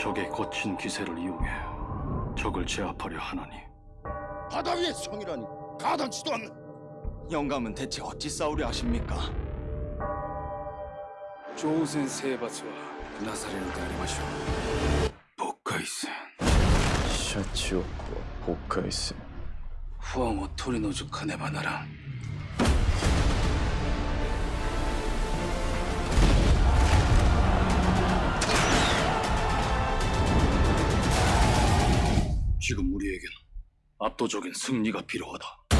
적의 거친 기세를 이용해 적을 제압하려 하나니. 바다 위의 성이라니. 가당치도 않는. 영감은 대체 어찌 싸우려 하십니까? 조우센 세바츠와 나사레는 대하리마시오. 복카이센 샤치오쿠와 복카이센 후아모 토리노즈 카네바나랑 지금 우리에겐 압도적인 승리가 필요하다.